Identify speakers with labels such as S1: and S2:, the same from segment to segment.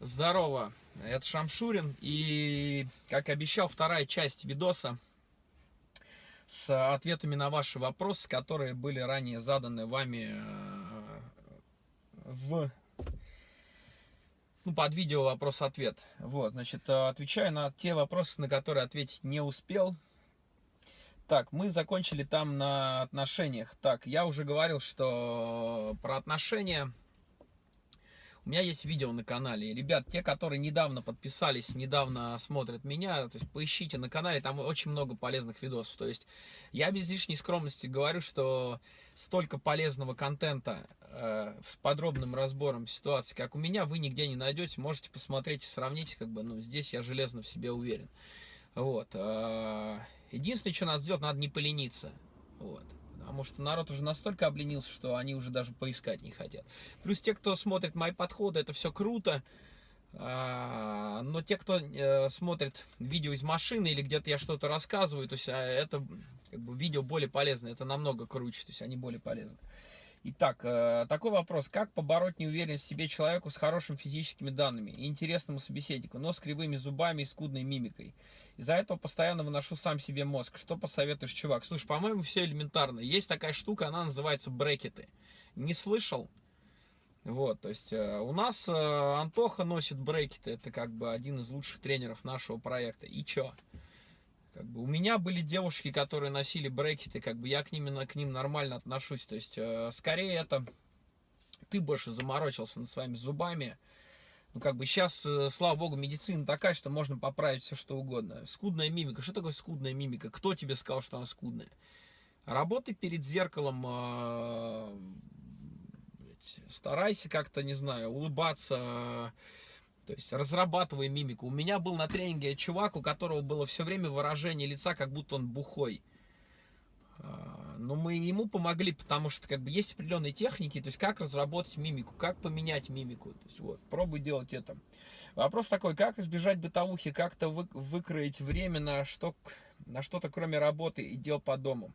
S1: Здорово, это Шамшурин. И, как обещал, вторая часть видоса с ответами на ваши вопросы, которые были ранее заданы вами э, в ну, под видео вопрос-ответ. Вот, значит, отвечаю на те вопросы, на которые ответить не успел. Так, мы закончили там на отношениях. Так, я уже говорил, что про отношения у меня есть видео на канале. Ребят, те, которые недавно подписались, недавно смотрят меня, то есть поищите на канале, там очень много полезных видосов. То есть я без лишней скромности говорю, что столько полезного контента э, с подробным разбором ситуации, как у меня, вы нигде не найдете. Можете посмотреть и сравнить, как бы, ну, здесь я железно в себе уверен. Вот. Э, единственное, что надо сделать, надо не полениться. Вот. Потому что народ уже настолько обленился, что они уже даже поискать не хотят. Плюс те, кто смотрит мои подходы, это все круто. А, но те, кто э, смотрит видео из машины или где-то я что-то рассказываю, то есть а, это как бы, видео более полезно, это намного круче, то есть они более полезны. Итак, э, такой вопрос. Как побороть неуверенность в себе человеку с хорошими физическими данными и интересному собеседнику, но с кривыми зубами и скудной мимикой? Из-за этого постоянно выношу сам себе мозг. Что посоветуешь, чувак? Слушай, по-моему, все элементарно. Есть такая штука, она называется брекеты. Не слышал? Вот, то есть э, у нас э, Антоха носит брекеты, это как бы один из лучших тренеров нашего проекта. И чё? Как бы у меня были девушки, которые носили брекеты, как бы я к ним, к ним нормально отношусь. То есть, э, скорее это ты больше заморочился над своими зубами. Ну, как бы сейчас, э, слава богу, медицина такая, что можно поправить все, что угодно. Скудная мимика. Что такое скудная мимика? Кто тебе сказал, что она скудная? Работай перед зеркалом, э, старайся как-то, не знаю, улыбаться, то есть разрабатывая мимику. У меня был на тренинге чувак, у которого было все время выражение лица, как будто он бухой. Но мы ему помогли, потому что как бы есть определенные техники, то есть как разработать мимику, как поменять мимику. То есть вот, пробуй делать это. Вопрос такой, как избежать бытовухи, как-то вы, выкроить время на что на что-то кроме работы и дел по дому.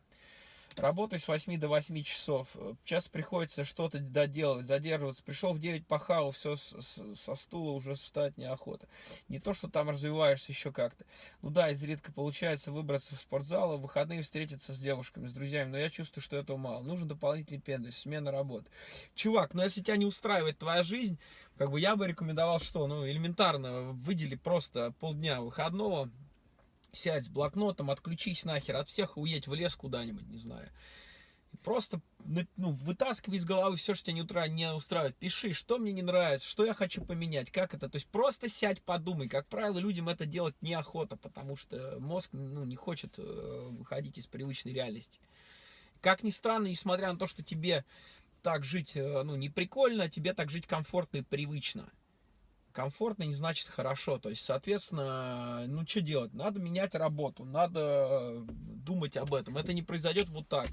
S1: Работаю с 8 до 8 часов. Сейчас приходится что-то доделать, задерживаться. Пришел в 9, пахал, все со стула уже встать неохота. Не то, что там развиваешься еще как-то. Ну да, изредка получается выбраться в спортзал, а в выходные встретиться с девушками, с друзьями. Но я чувствую, что этого мало. Нужен дополнительный пендель, смена работы. Чувак, ну если тебя не устраивает твоя жизнь, как бы я бы рекомендовал что? Ну, элементарно, выдели просто полдня выходного, сядь с блокнотом, отключись нахер от всех уедь в лес куда-нибудь, не знаю. Просто ну, вытаскивай из головы все, что тебя не, утра, не устраивает. Пиши, что мне не нравится, что я хочу поменять, как это. То есть просто сядь, подумай. Как правило, людям это делать неохота, потому что мозг ну, не хочет э, выходить из привычной реальности. Как ни странно, несмотря на то, что тебе так жить э, ну, не прикольно, тебе так жить комфортно и привычно комфортно не значит хорошо. То есть, соответственно, ну что делать? Надо менять работу, надо думать об этом. Это не произойдет вот так.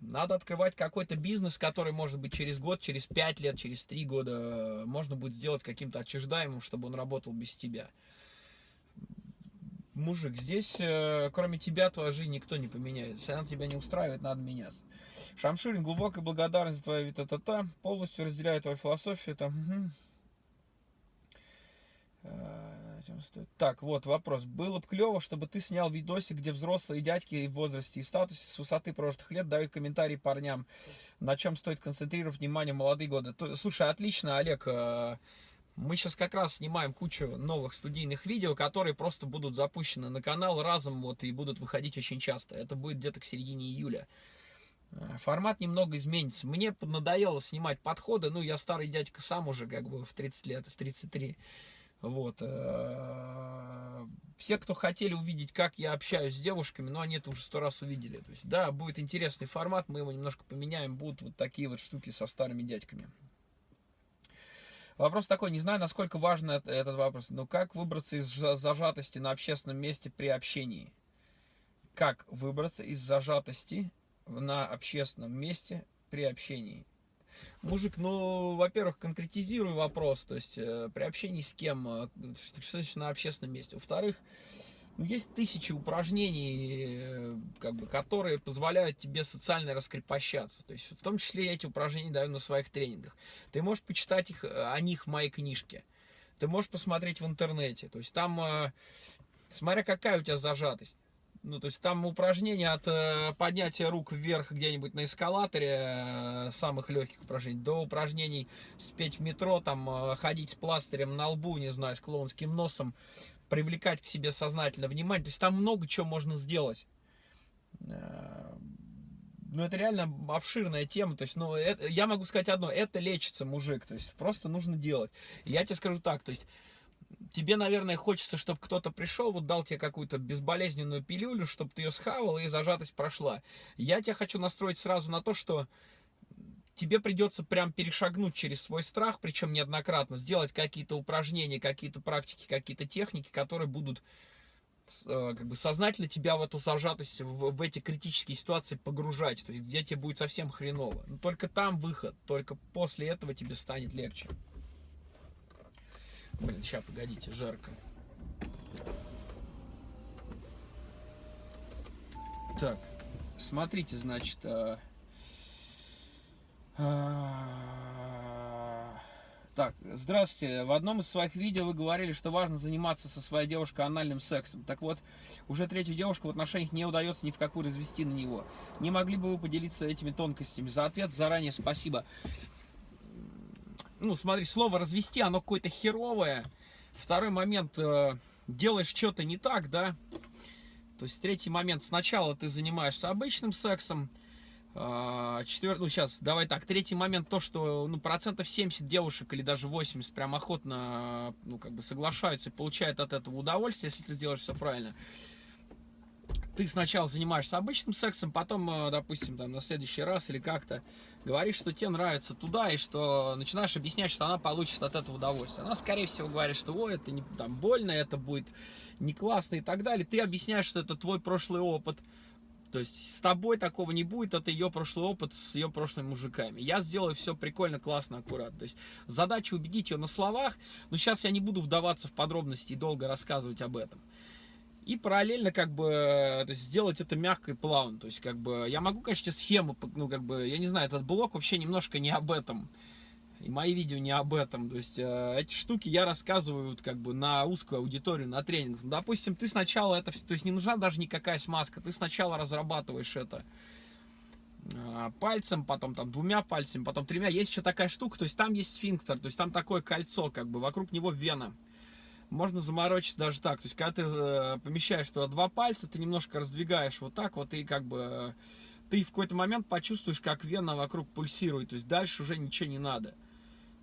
S1: Надо открывать какой-то бизнес, который, может быть, через год, через пять лет, через три года можно будет сделать каким-то отчуждаемым, чтобы он работал без тебя. Мужик, здесь, э, кроме тебя, твоя жизнь никто не поменяет. Если она тебя не устраивает, надо меняться. Шамширин, глубокая благодарность за твою витатата. Полностью разделяю твою философию. Там, Э, так, вот вопрос. Было бы клево, чтобы ты снял видосик, где взрослые дядьки в возрасте и статусе с высоты прошлых лет дают комментарии парням, на чем стоит концентрировать внимание молодые годы. Слушай, отлично, Олег. Э, мы сейчас как раз снимаем кучу новых студийных видео, которые просто будут запущены на канал разом вот и будут выходить очень часто. Это будет где-то к середине июля. Э, формат немного изменится. Мне надоело снимать подходы, ну я старый дядька сам уже как бы в 30 лет, в 33 вот. Э, все, кто хотели увидеть, как я общаюсь с девушками, ну, они это уже сто раз увидели. То есть, да, будет интересный формат, мы его немножко поменяем, будут вот такие вот штуки со старыми дядьками. Вопрос такой, не знаю, насколько важен этот вопрос, но как выбраться из зажатости на общественном месте при общении? Как выбраться из зажатости на общественном месте при общении? Мужик, ну, во-первых, конкретизируй вопрос, то есть э, при общении с кем, э, что значит на общественном месте. Во-вторых, ну, есть тысячи упражнений, э, как бы, которые позволяют тебе социально раскрепощаться. То есть, в том числе я эти упражнения даю на своих тренингах. Ты можешь почитать их, о них в моей книжке. ты можешь посмотреть в интернете. То есть там, смотря какая у тебя зажатость. Ну, то есть там упражнения от э, поднятия рук вверх где-нибудь на эскалаторе, э, самых легких упражнений, до упражнений спеть в метро, там, э, ходить с пластырем на лбу, не знаю, с клоунским носом, привлекать к себе сознательно внимание. То есть там много чего можно сделать. Э, ну, это реально обширная тема. То есть, ну, это, я могу сказать одно, это лечится мужик. То есть, просто нужно делать. я тебе скажу так, то есть, тебе, наверное, хочется, чтобы кто-то пришел, вот дал тебе какую-то безболезненную пилюлю, чтобы ты ее схавал и зажатость прошла. Я тебя хочу настроить сразу на то, что тебе придется прям перешагнуть через свой страх, причем неоднократно, сделать какие-то упражнения, какие-то практики, какие-то техники, которые будут э, как бы сознательно тебя в эту зажатость, в, в эти критические ситуации погружать, то есть где тебе будет совсем хреново. Но только там выход, только после этого тебе станет легче. Блин, сейчас, погодите, жарко. Так, смотрите, значит... А... А... Так, здравствуйте. В одном из своих видео вы говорили, что важно заниматься со своей девушкой анальным сексом. Так вот, уже третью девушку в отношениях не удается ни в какую развести на него. Не могли бы вы поделиться этими тонкостями? За ответ заранее спасибо ну, смотри, слово развести, оно какое-то херовое. Второй момент, э, делаешь что-то не так, да. То есть третий момент, сначала ты занимаешься обычным сексом, э, четвертый, ну сейчас, давай так, третий момент, то, что, ну, процентов 70 девушек или даже 80 прям охотно, ну, как бы соглашаются и получают от этого удовольствие, если ты сделаешь все правильно ты сначала занимаешься обычным сексом, потом, э, допустим, там, на следующий раз или как-то говоришь, что тебе нравится туда, и что начинаешь объяснять, что она получит от этого удовольствие. Она, скорее всего, говорит, что ой, это не, там, больно, это будет не классно и так далее. Ты объясняешь, что это твой прошлый опыт. То есть с тобой такого не будет, это ее прошлый опыт с ее прошлыми мужиками. Я сделаю все прикольно, классно, аккуратно. То есть задача убедить ее на словах, но сейчас я не буду вдаваться в подробности и долго рассказывать об этом и параллельно как бы то есть, сделать это мягко и плавно. То есть как бы я могу, конечно, схему, ну как бы, я не знаю, этот блок вообще немножко не об этом. И мои видео не об этом. То есть э, эти штуки я рассказываю вот, как бы на узкую аудиторию, на тренинг. Ну, допустим, ты сначала это все, то есть не нужна даже никакая смазка. Ты сначала разрабатываешь это э, пальцем, потом там двумя пальцами, потом тремя. Есть еще такая штука, то есть там есть сфинктер, то есть там такое кольцо, как бы вокруг него вена можно заморочиться даже так. То есть, когда ты э, помещаешь туда два пальца, ты немножко раздвигаешь вот так вот, и как бы э, ты в какой-то момент почувствуешь, как вена вокруг пульсирует. То есть, дальше уже ничего не надо.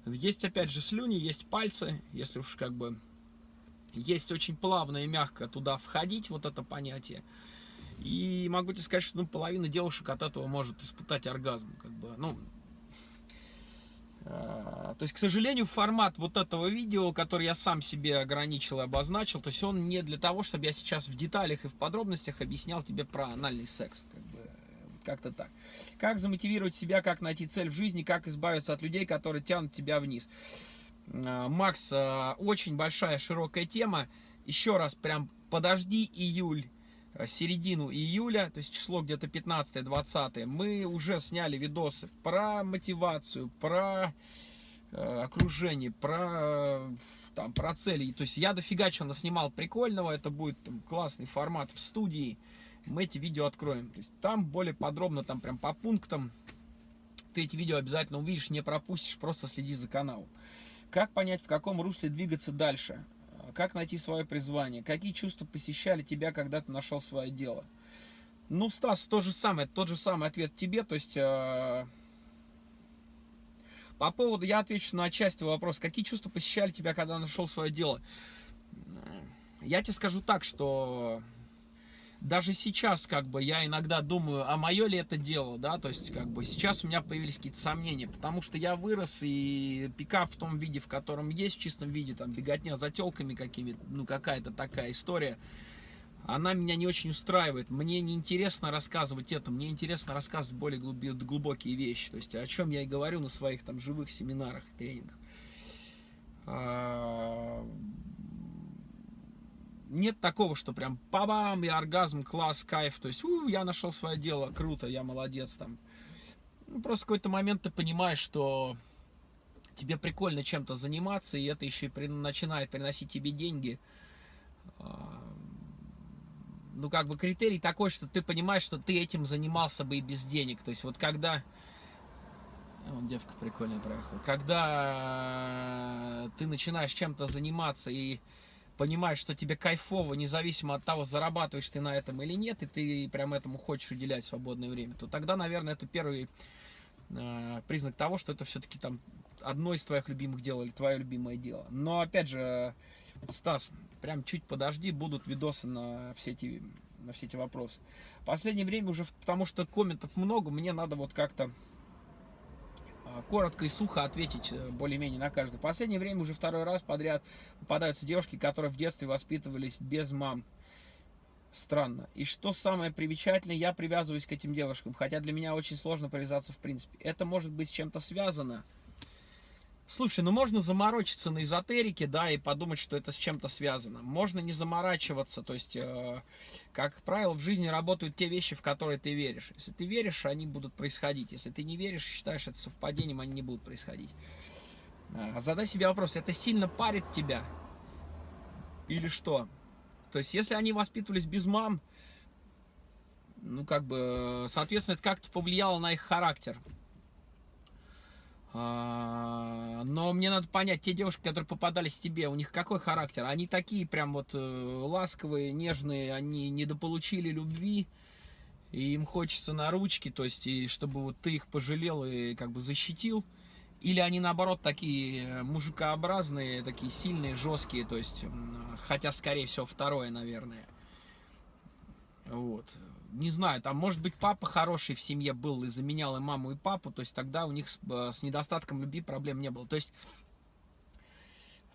S1: Есть, опять же, слюни, есть пальцы, если уж как бы... Есть очень плавно и мягко туда входить, вот это понятие. И могу тебе сказать, что ну, половина девушек от этого может испытать оргазм. Как бы, ну, то есть, к сожалению, формат вот этого видео, который я сам себе ограничил и обозначил, то есть он не для того, чтобы я сейчас в деталях и в подробностях объяснял тебе про анальный секс. Как бы, как-то так. Как замотивировать себя, как найти цель в жизни, как избавиться от людей, которые тянут тебя вниз. А, Макс, а, очень большая, широкая тема. Еще раз, прям подожди июль середину июля, то есть число где-то 15-20, мы уже сняли видосы про мотивацию, про э, окружение, про, там, про цели. То есть я дофига чего наснимал прикольного, это будет там, классный формат в студии, мы эти видео откроем. То есть там более подробно, там прям по пунктам, ты эти видео обязательно увидишь, не пропустишь, просто следи за каналом. Как понять, в каком русле двигаться дальше? Как найти свое призвание? Какие чувства посещали тебя, когда ты нашел свое дело? Ну, Стас, то же самое, тот же самый ответ тебе, то есть... Э, по поводу, я отвечу на часть твоего вопроса. Какие чувства посещали тебя, когда нашел свое дело? Я тебе скажу так, что даже сейчас, как бы, я иногда думаю, а мое ли это дело, да, то есть, как бы, сейчас у меня появились какие-то сомнения, потому что я вырос, и пикап в том виде, в котором есть, в чистом виде, там, беготня за телками какими ну, какая-то такая история, она меня не очень устраивает, мне не интересно рассказывать это, мне интересно рассказывать более глубокие вещи, то есть, о чем я и говорю на своих, там, живых семинарах, тренингах. А, нет такого, что прям пабам, и оргазм, класс, кайф, то есть, у, я нашел свое дело, круто, я молодец там. Ну, просто какой-то момент ты понимаешь, что тебе прикольно чем-то заниматься, и это еще и при, начинает приносить тебе деньги, а, ну, как бы критерий такой, что ты понимаешь, что ты этим занимался бы и без денег. То есть вот когда... Вон девка прикольная проехала. Когда ты начинаешь чем-то заниматься и понимаешь, что тебе кайфово, независимо от того, зарабатываешь ты на этом или нет, и ты прям этому хочешь уделять свободное время, то тогда, наверное, это первый э, признак того, что это все-таки там одно из твоих любимых дел или твое любимое дело. Но, опять же, Стас, прям чуть подожди, будут видосы на все эти, на все эти вопросы. Последнее время уже, потому что комментов много, мне надо вот как-то коротко и сухо ответить э, более-менее на каждый. Последнее время уже второй раз подряд попадаются девушки, которые в детстве воспитывались без мам. Странно. И что самое примечательное, я привязываюсь к этим девушкам, хотя для меня очень сложно привязаться в принципе. Это может быть с чем-то связано, Слушай, ну можно заморочиться на эзотерике, да, и подумать, что это с чем-то связано. Можно не заморачиваться, то есть, э, как правило, в жизни работают те вещи, в которые ты веришь. Если ты веришь, они будут происходить. Если ты не веришь, считаешь это совпадением, они не будут происходить. А, задай себе вопрос, это сильно парит тебя? Или что? То есть, если они воспитывались без мам, ну, как бы, соответственно, это как-то повлияло на их характер. А, но мне надо понять, те девушки, которые попадались тебе, у них какой характер? Они такие прям вот э, ласковые, нежные, они недополучили любви, и им хочется на ручки, то есть, и чтобы вот ты их пожалел и как бы защитил. Или они наоборот такие э, мужикообразные, такие сильные, жесткие, то есть, хотя скорее всего второе, наверное. Вот не знаю, там, может быть, папа хороший в семье был и заменял и маму, и папу, то есть тогда у них с, э, с недостатком любви проблем не было. То есть,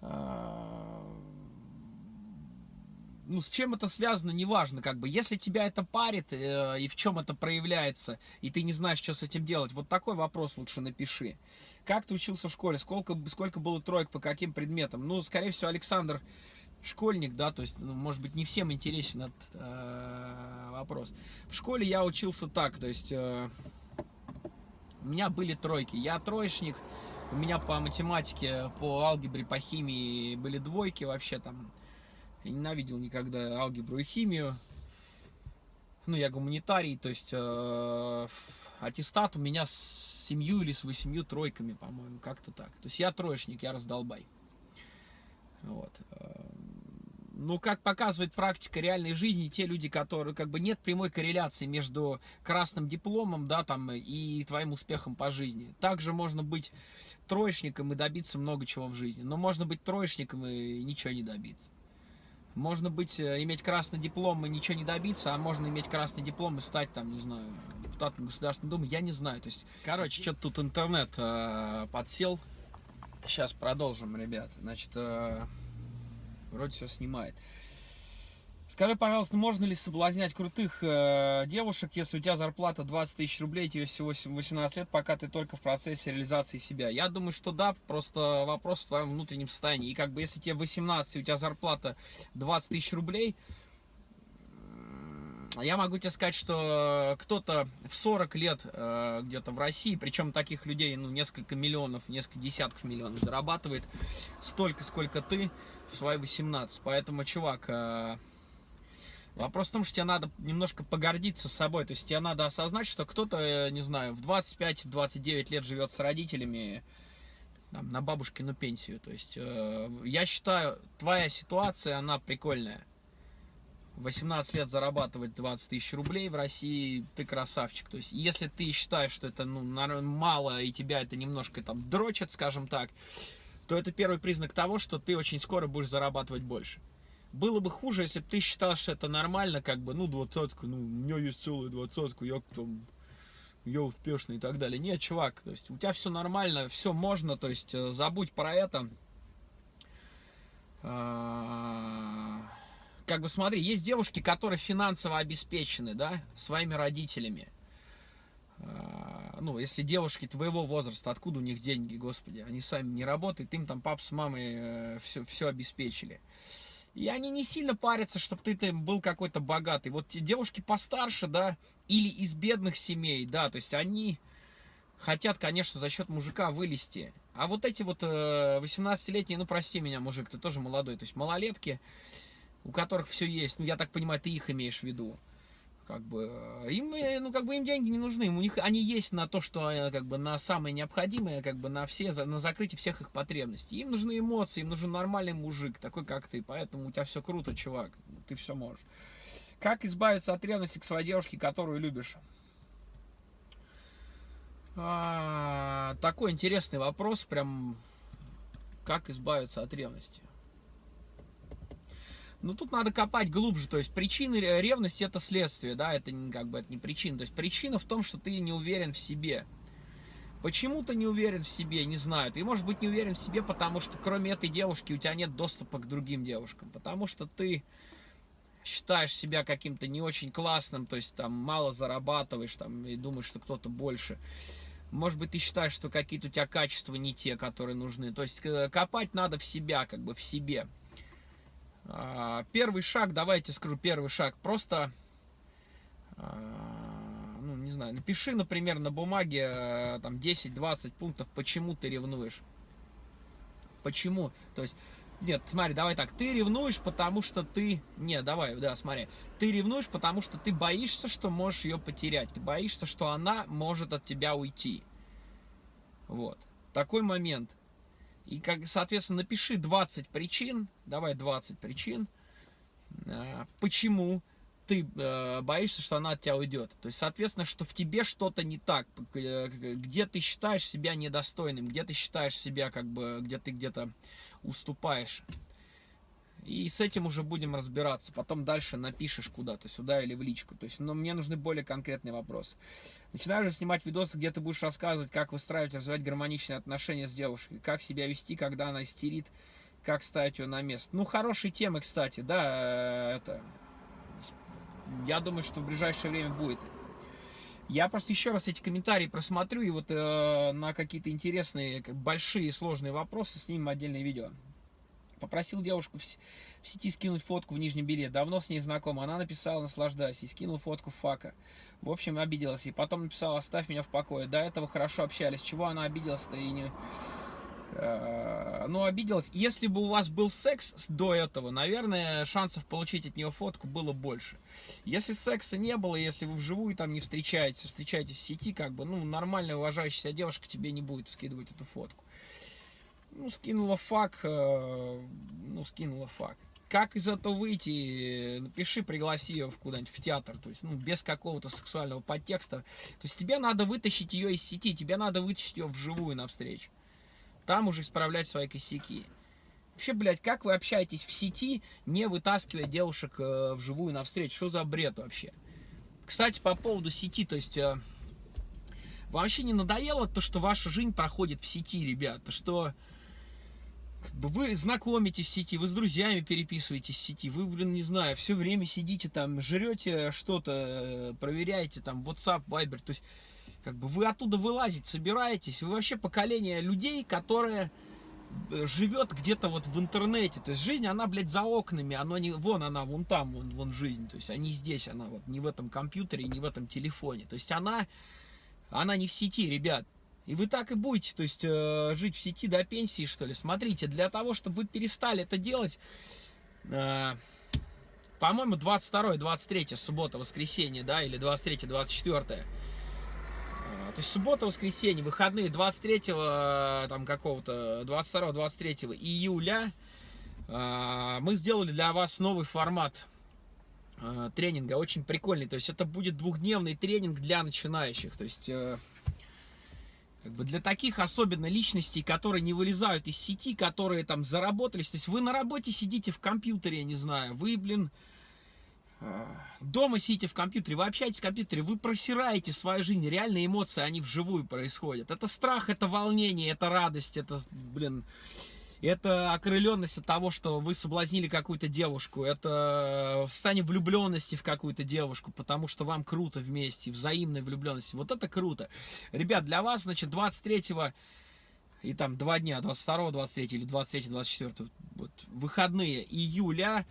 S1: э, ну, с чем это связано, неважно, как бы, если тебя это парит, э, и в чем это проявляется, и ты не знаешь, что с этим делать, вот такой вопрос лучше напиши. Как ты учился в школе, сколько, сколько было троек, по каким предметам? Ну, скорее всего, Александр школьник, да, то есть, ну, может быть, не всем интересен этот э, вопрос. В школе я учился так, то есть, э, у меня были тройки. Я троечник, у меня по математике, по алгебре, по химии были двойки вообще там. Я ненавидел никогда алгебру и химию. Ну, я гуманитарий, то есть, э, аттестат у меня с семью или с восемью тройками, по-моему, как-то так. То есть, я троечник, я раздолбай. Вот. Э, ну, как показывает практика реальной жизни, те люди, которые, как бы, нет прямой корреляции между красным дипломом, да, там, и твоим успехом по жизни. Также можно быть троечником и добиться много чего в жизни, но можно быть троечником и ничего не добиться. Можно быть, э, иметь красный диплом и ничего не добиться, а можно иметь красный диплом и стать, там, не знаю, депутатом Государственной Думы, я не знаю. То есть, короче, что-то тут интернет э, подсел. Сейчас продолжим, ребят. Значит, э, вроде все снимает. Скажи, пожалуйста, можно ли соблазнять крутых э, девушек, если у тебя зарплата 20 тысяч рублей, тебе всего 18 лет, пока ты только в процессе реализации себя? Я думаю, что да, просто вопрос в твоем внутреннем состоянии. И как бы если тебе 18, и у тебя зарплата 20 тысяч рублей, я могу тебе сказать, что кто-то в 40 лет э, где-то в России, причем таких людей, ну, несколько миллионов, несколько десятков миллионов зарабатывает столько, сколько ты, свои 18. Поэтому, чувак, э, вопрос в том, что тебе надо немножко погордиться собой. То есть тебе надо осознать, что кто-то, э, не знаю, в 25-29 лет живет с родителями там, на бабушкину пенсию. То есть э, я считаю, твоя ситуация, она прикольная. 18 лет зарабатывать 20 тысяч рублей в России, ты красавчик. То есть, если ты считаешь, что это ну, мало, и тебя это немножко там дрочит, скажем так, то это первый признак того, что ты очень скоро будешь зарабатывать больше. Было бы хуже, если бы ты считал, что это нормально, как бы, ну, двадцатка, ну, у меня есть целая двадцатка, я там, я успешный и так далее. Нет, чувак, то есть у тебя все нормально, все можно, то есть э, забудь про это. А, как бы смотри, есть девушки, которые финансово обеспечены, да, своими родителями. Ну, если девушки твоего возраста, откуда у них деньги, господи, они сами не работают, им там пап с мамой все, э, все обеспечили. И они не сильно парятся, чтобы ты там был какой-то богатый. Вот девушки постарше, да, или из бедных семей, да, то есть они хотят, конечно, за счет мужика вылезти. А вот эти вот 18-летние, ну прости меня, мужик, ты тоже молодой, то есть малолетки, у которых все есть, ну я так понимаю, ты их имеешь в виду, как бы э, им э, ну как бы им деньги не нужны у них они есть на то что э, как бы на самое необходимое как бы на все на закрытие всех их потребностей. Им нужны эмоции им нужен нормальный мужик такой как ты поэтому у тебя все круто чувак ты все можешь. Как избавиться от ревности к своей девушке которую любишь? А, такой интересный вопрос прям как избавиться от ревности ну, тут надо копать глубже, то есть причины ревности это следствие, да, это как бы это не причина. То есть причина в том, что ты не уверен в себе. Почему ты не уверен в себе, не знаю. Ты, может быть, не уверен в себе, потому что кроме этой девушки у тебя нет доступа к другим девушкам. Потому что ты считаешь себя каким-то не очень классным, то есть там мало зарабатываешь там и думаешь, что кто-то больше. Может быть, ты считаешь, что какие-то у тебя качества не те, которые нужны. То есть э, копать надо в себя, как бы в себе. А, первый шаг, давайте скажу первый шаг, просто, а, ну, не знаю, напиши, например, на бумаге э, там 10-20 пунктов, почему ты ревнуешь. Почему? То есть, нет, смотри, давай так, ты ревнуешь, потому что ты... Нет, давай, да, смотри. Ты ревнуешь, потому что ты боишься, что можешь ее потерять. Ты боишься, что она может от тебя уйти. Вот. Такой момент. И, как, соответственно, напиши 20 причин, давай 20 причин, а, почему ты э, боишься, что она от тебя уйдет. То есть, соответственно, что в тебе что-то не так, э, где ты считаешь себя недостойным, где ты считаешь себя, как бы, где ты где-то уступаешь. И с этим уже будем разбираться. Потом дальше напишешь куда-то, сюда или в личку. То есть, но мне нужны более конкретные вопросы. Начинаю же снимать видосы, где ты будешь рассказывать, как выстраивать, развивать гармоничные отношения с девушкой. Как себя вести, когда она истерит, как ставить ее на место. Ну, хорошие темы, кстати, да, э, это... Я думаю, что в ближайшее время будет. Я просто еще раз эти комментарии просмотрю и вот э, на какие-то интересные, большие, сложные вопросы снимем отдельное видео. Попросил девушку в, сети скинуть фотку в нижнем белье. Давно с ней знакома. Она написала «наслаждайся» и скинул фотку фака. В общем, обиделась. И потом написала «оставь меня в покое». До этого хорошо общались. Чего она обиделась-то и не... Э, ну, обиделась. Если бы у вас был секс до этого, наверное, шансов получить от нее фотку было больше. Если секса не было, если вы вживую там не встречаетесь, встречаетесь в сети, как бы, ну, нормальная уважающая девушка тебе не будет скидывать эту фотку. Ну, скинула фак, э, ну, скинула фак. Как из этого выйти? Напиши, пригласи ее куда-нибудь в театр, то есть, ну, без какого-то сексуального подтекста. То есть тебе надо вытащить ее из сети, тебе надо вытащить ее вживую навстречу. Там уже исправлять свои косяки. Вообще, блядь, как вы общаетесь в сети, не вытаскивая девушек э, вживую навстречу? Что за бред вообще? Кстати, по поводу сети, то есть... Э, вообще не надоело то, что ваша жизнь проходит в сети, ребята, что вы знакомитесь в сети, вы с друзьями переписываетесь в сети, вы, блин, не знаю, все время сидите там, жрете что-то, э, проверяете там WhatsApp, Viber, то есть как бы вы оттуда вылазить собираетесь, вы вообще поколение людей, которое э, живет где-то вот в интернете, то есть жизнь, она, блядь, за окнами, она не, вон она, вон там, вон, вон жизнь, то есть они здесь, она вот не в этом компьютере, не в этом телефоне, то есть она, она не в сети, ребят, и вы так и будете, то есть, э, жить в сети до пенсии, что ли. Смотрите, для того, чтобы вы перестали это делать, э, по-моему, 22-23 суббота, воскресенье, да, или 23-24. Э, то есть суббота, воскресенье, выходные 23 э, там какого-то, 22-23 июля э, мы сделали для вас новый формат э, тренинга, очень прикольный. То есть это будет двухдневный тренинг для начинающих. То есть как бы для таких особенно личностей, которые не вылезают из сети, которые там заработались. То есть вы на работе сидите в компьютере, я не знаю, вы, блин, э, дома сидите в компьютере, вы общаетесь в компьютере, вы просираете свою жизнь, реальные эмоции, они вживую происходят. Это страх, это волнение, это радость, это, блин, это окрыленность от того, что вы соблазнили какую-то девушку, это состояние влюбленности в какую-то девушку, потому что вам круто вместе, взаимной влюбленности. Вот это круто. Ребят, для вас, значит, 23 и там два дня, 22, 23 или 23, 24, вот, выходные июля,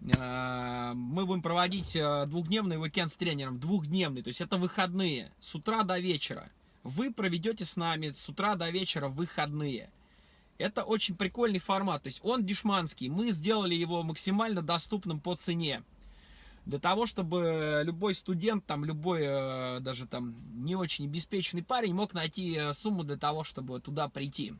S1: э, мы будем проводить э, двухдневный уикенд с тренером, двухдневный, то есть это выходные, с утра до вечера вы проведете с нами с утра до вечера выходные. Это очень прикольный формат, то есть он дешманский, мы сделали его максимально доступным по цене. Для того, чтобы любой студент, там, любой э, даже там не очень обеспеченный парень мог найти э, сумму для того, чтобы туда прийти.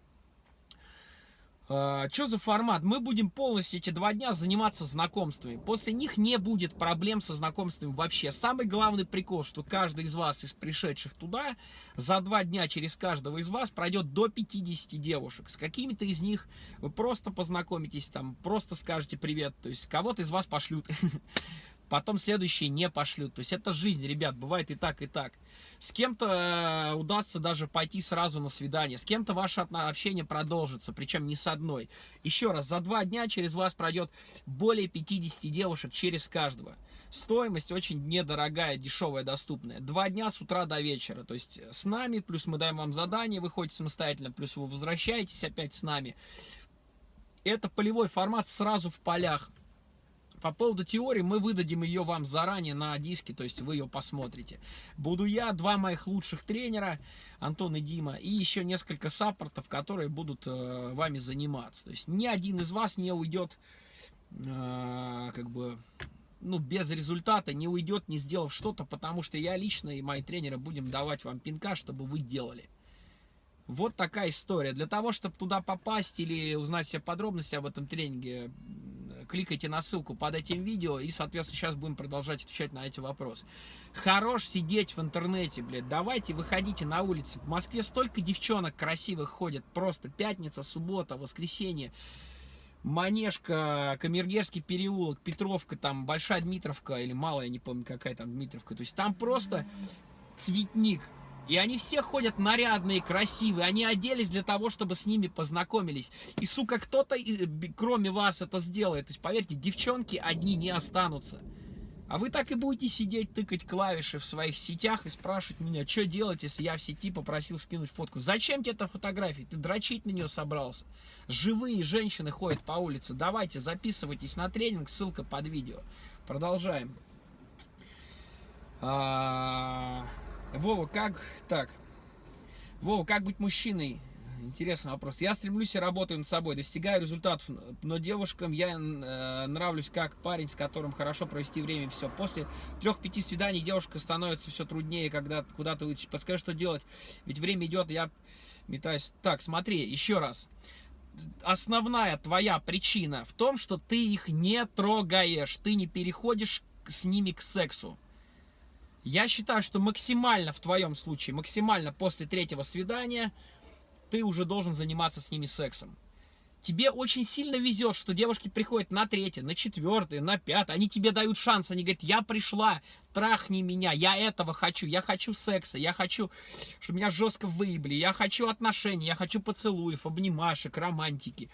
S1: А, что за формат? Мы будем полностью эти два дня заниматься знакомствами. После них не будет проблем со знакомствами вообще. Самый главный прикол, что каждый из вас, из пришедших туда, за два дня через каждого из вас пройдет до 50 девушек. С какими-то из них вы просто познакомитесь, там, просто скажете привет. То есть кого-то из вас пошлют. потом следующие не пошлют. То есть это жизнь, ребят, бывает и так, и так. С кем-то э, удастся даже пойти сразу на свидание, с кем-то ваше общение продолжится, причем не с одной. Еще раз, за два дня через вас пройдет более 50 девушек через каждого. Стоимость очень недорогая, дешевая, доступная. Два дня с утра до вечера. То есть с нами, плюс мы даем вам задание, вы ходите самостоятельно, плюс вы возвращаетесь опять с нами. Это полевой формат сразу в полях. По поводу теории мы выдадим ее вам заранее на диске, то есть вы ее посмотрите. Буду я, два моих лучших тренера, Антон и Дима, и еще несколько саппортов, которые будут э, вами заниматься. То есть ни один из вас не уйдет, э, как бы, ну, без результата, не уйдет, не сделав что-то, потому что я лично и мои тренеры будем давать вам пинка, чтобы вы делали. Вот такая история. Для того, чтобы туда попасть или узнать все подробности об этом тренинге, кликайте на ссылку под этим видео, и, соответственно, сейчас будем продолжать отвечать на эти вопросы. Хорош сидеть в интернете, блядь, давайте выходите на улицы. В Москве столько девчонок красивых ходят, просто пятница, суббота, воскресенье. Манежка, Камергерский переулок, Петровка, там Большая Дмитровка или Малая, я не помню какая там Дмитровка. То есть там просто цветник. И они все ходят нарядные, красивые. Они оделись для того, чтобы с ними познакомились. И, сука, кто-то, кроме вас, это сделает. То есть, поверьте, девчонки одни не останутся. А вы так и будете сидеть, тыкать клавиши в своих сетях и спрашивать меня, что делать, если я в сети попросил скинуть фотку. Зачем тебе эта фотография? Ты дрочить на нее собрался. Живые женщины ходят по улице. Давайте, записывайтесь на тренинг, ссылка под видео. Продолжаем. Вова, как так? Вова, как быть мужчиной? Интересный вопрос. Я стремлюсь и работаю над собой, достигаю результатов, но девушкам я э, нравлюсь как парень, с которым хорошо провести время. Все. После трех-пяти свиданий девушка становится все труднее, когда куда-то вытащить. Подскажи, что делать? Ведь время идет, я метаюсь. Так, смотри, еще раз. Основная твоя причина в том, что ты их не трогаешь, ты не переходишь с ними к сексу. Я считаю, что максимально в твоем случае, максимально после третьего свидания, ты уже должен заниматься с ними сексом. Тебе очень сильно везет, что девушки приходят на третье, на четвертое, на пятое. Они тебе дают шанс. Они говорят, я пришла, трахни меня, я этого хочу. Я хочу секса, я хочу, чтобы меня жестко выебли. Я хочу отношений, я хочу поцелуев, обнимашек, романтики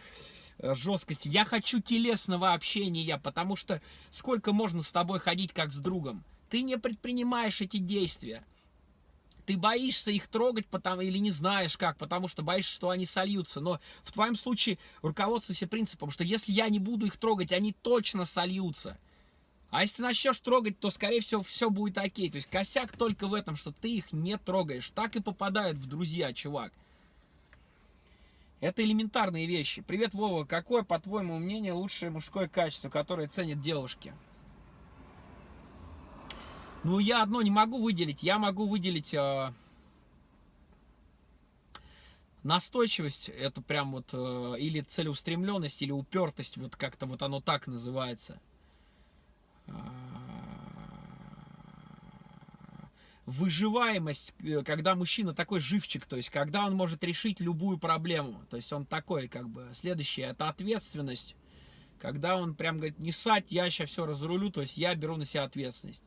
S1: э, жесткости. Я хочу телесного общения, потому что сколько можно с тобой ходить как с другом ты не предпринимаешь эти действия. Ты боишься их трогать потому, или не знаешь как, потому что боишься, что они сольются. Но в твоем случае руководствуйся принципом, что если я не буду их трогать, они точно сольются. А если начнешь трогать, то, скорее всего, все будет окей. То есть косяк только в этом, что ты их не трогаешь. Так и попадают в друзья, чувак. Это элементарные вещи. Привет, Вова. Какое, по твоему мнению, лучшее мужское качество, которое ценят девушки? Ну, я одно не могу выделить. Я могу выделить э, настойчивость. Это прям вот э, или целеустремленность, или упертость. Вот как-то вот оно так называется. А, выживаемость, э, когда мужчина такой живчик, то есть когда он может решить любую проблему, то есть он такой, как бы, следующее, это ответственность, когда он прям говорит, не сать, я сейчас все разрулю, то есть я беру на себя ответственность.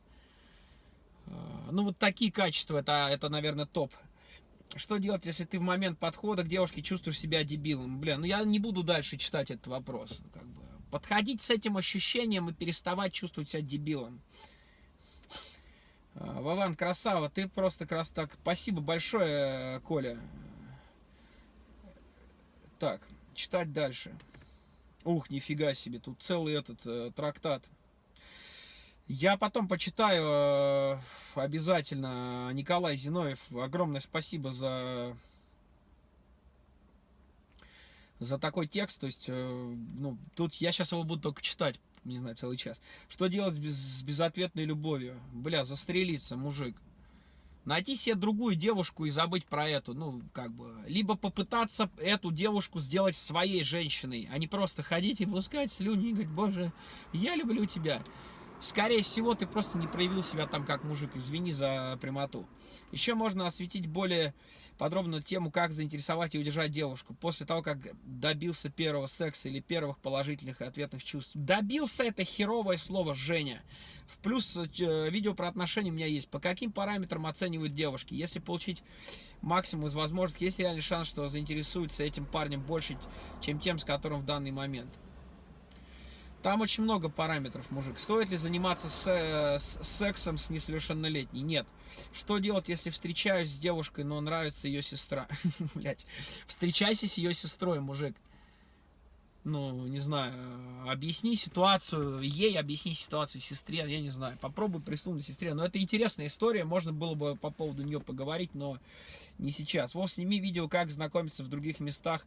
S1: А, ну, вот такие качества, это, это, наверное, топ. Что делать, если ты в момент подхода к девушке чувствуешь себя дебилом? Бля, ну я не буду дальше читать этот вопрос. Как бы. Подходить с этим ощущением и переставать чувствовать себя дебилом. А, Вован, красава, ты просто крас... Так, спасибо большое, Коля. Так, читать дальше. Ух, нифига себе, тут целый этот э, трактат. Я потом почитаю э, обязательно Николай Зиновьев. Огромное спасибо за за такой текст, то есть, э, ну, тут я сейчас его буду только читать, не знаю, целый час. Что делать без, с безответной любовью? Бля, застрелиться, мужик. Найти себе другую девушку и забыть про эту, ну, как бы, либо попытаться эту девушку сделать своей женщиной, а не просто ходить и пускать слюни и говорить, боже, я люблю тебя. Скорее всего, ты просто не проявил себя там как мужик, извини за прямоту. Еще можно осветить более подробно тему, как заинтересовать и удержать девушку после того, как добился первого секса или первых положительных и ответных чувств. Добился это херовое слово «Женя». В плюс э, видео про отношения у меня есть. По каким параметрам оценивают девушки? Если получить максимум из возможностей, есть реальный шанс, что заинтересуется этим парнем больше, чем тем, с которым в данный момент. Там очень много параметров, мужик. Стоит ли заниматься с, э, с сексом с несовершеннолетней? Нет. Что делать, если встречаюсь с девушкой, но нравится ее сестра? Блять. Встречайся с ее сестрой, мужик. Ну, не знаю, объясни ситуацию ей, объясни ситуацию сестре, я не знаю. Попробуй присунуть сестре. Но это интересная история, можно было бы по поводу нее поговорить, но не сейчас. Вот сними видео, как знакомиться в других местах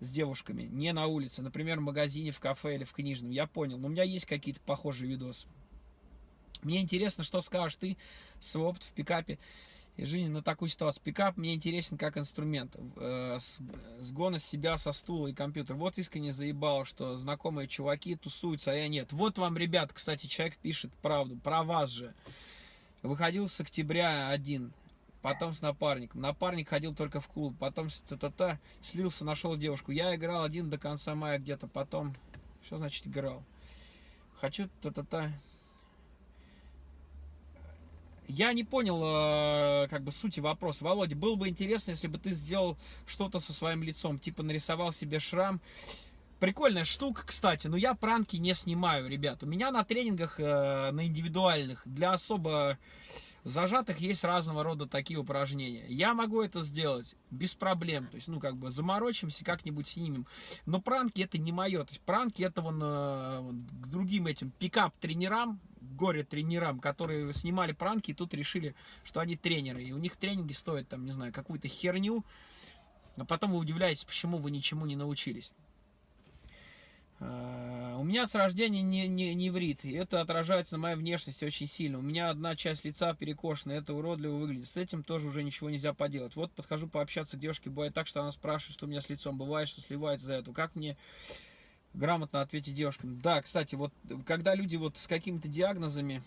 S1: с девушками, не на улице, например, в магазине, в кафе или в книжном. Я понял, но у меня есть какие-то похожие видосы. Мне интересно, что скажешь ты, свой опыт в пикапе и жизни на такую ситуацию. Пикап мне интересен как инструмент. Э, с себя со стула и компьютер. Вот искренне заебало, что знакомые чуваки тусуются, а я нет. Вот вам, ребят, кстати, человек пишет правду, про вас же. Выходил с октября один потом с напарником. Напарник ходил только в клуб, потом с та-та-та, слился, нашел девушку. Я играл один до конца мая где-то, потом... Что значит играл? Хочу та-та-та... Я не понял, э, как бы, сути вопроса. Володя, было бы интересно, если бы ты сделал что-то со своим лицом, типа нарисовал себе шрам. Прикольная штука, кстати, но я пранки не снимаю, ребят. У меня на тренингах, э, на индивидуальных, для особо зажатых есть разного рода такие упражнения. Я могу это сделать без проблем. То есть, ну, как бы заморочимся, как-нибудь снимем. Но пранки это не мое. То есть, пранки это вон, э, к другим этим пикап-тренерам, горе-тренерам, которые снимали пранки и тут решили, что они тренеры. И у них тренинги стоят, там, не знаю, какую-то херню. А потом вы удивляетесь, почему вы ничему не научились. Э, у меня с рождения не, не, не врит, и это отражается на моей внешности очень сильно. У меня одна часть лица перекошена, это уродливо выглядит. С этим тоже уже ничего нельзя поделать. Вот подхожу пообщаться к девушке, бывает так, что она спрашивает, что у меня с лицом. Бывает, что сливается за это. Как мне грамотно ответить девушкам? Да, кстати, вот когда люди вот с какими-то диагнозами...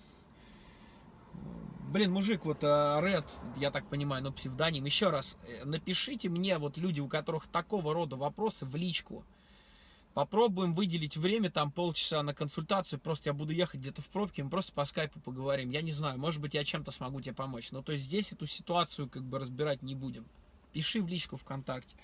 S1: Блин, мужик, вот Ред, я так понимаю, ну псевдоним. Еще раз, э, напишите мне, вот люди, у которых такого рода вопросы, в личку. Попробуем выделить время, там полчаса на консультацию, просто я буду ехать где-то в пробке, мы просто по скайпу поговорим. Я не знаю, может быть я чем-то смогу тебе помочь. Но то есть здесь эту ситуацию как бы разбирать не будем. Пиши в личку ВКонтакте.